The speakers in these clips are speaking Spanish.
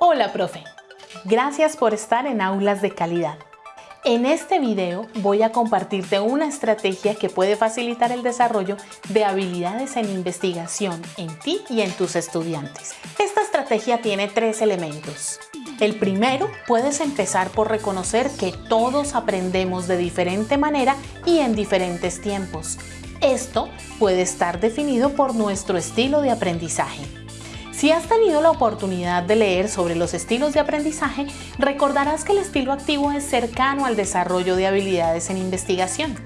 Hola, profe. Gracias por estar en Aulas de Calidad. En este video voy a compartirte una estrategia que puede facilitar el desarrollo de habilidades en investigación en ti y en tus estudiantes. Esta estrategia tiene tres elementos. El primero, puedes empezar por reconocer que todos aprendemos de diferente manera y en diferentes tiempos. Esto puede estar definido por nuestro estilo de aprendizaje. Si has tenido la oportunidad de leer sobre los estilos de aprendizaje, recordarás que el estilo activo es cercano al desarrollo de habilidades en investigación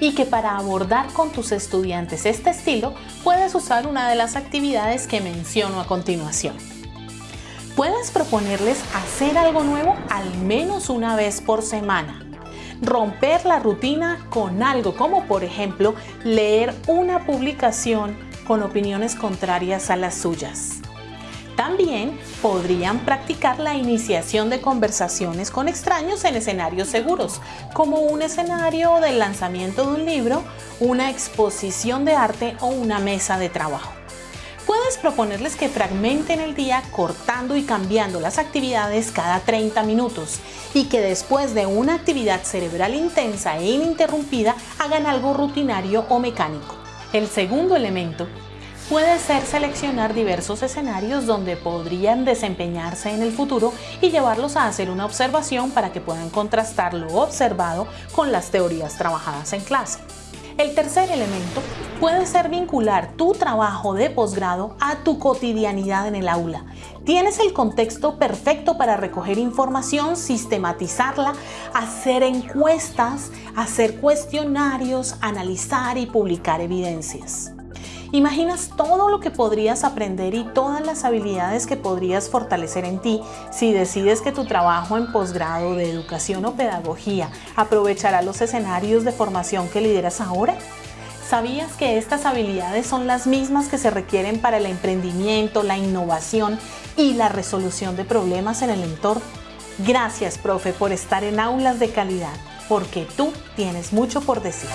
y que para abordar con tus estudiantes este estilo puedes usar una de las actividades que menciono a continuación. Puedes proponerles hacer algo nuevo al menos una vez por semana. Romper la rutina con algo como por ejemplo leer una publicación con opiniones contrarias a las suyas. También podrían practicar la iniciación de conversaciones con extraños en escenarios seguros, como un escenario del lanzamiento de un libro, una exposición de arte o una mesa de trabajo. Puedes proponerles que fragmenten el día cortando y cambiando las actividades cada 30 minutos y que después de una actividad cerebral intensa e ininterrumpida hagan algo rutinario o mecánico. El segundo elemento puede ser seleccionar diversos escenarios donde podrían desempeñarse en el futuro y llevarlos a hacer una observación para que puedan contrastar lo observado con las teorías trabajadas en clase. El tercer elemento puede ser vincular tu trabajo de posgrado a tu cotidianidad en el aula. Tienes el contexto perfecto para recoger información, sistematizarla, hacer encuestas, hacer cuestionarios, analizar y publicar evidencias. ¿Imaginas todo lo que podrías aprender y todas las habilidades que podrías fortalecer en ti si decides que tu trabajo en posgrado de educación o pedagogía aprovechará los escenarios de formación que lideras ahora? ¿Sabías que estas habilidades son las mismas que se requieren para el emprendimiento, la innovación y la resolución de problemas en el entorno? Gracias, profe, por estar en aulas de calidad, porque tú tienes mucho por decir.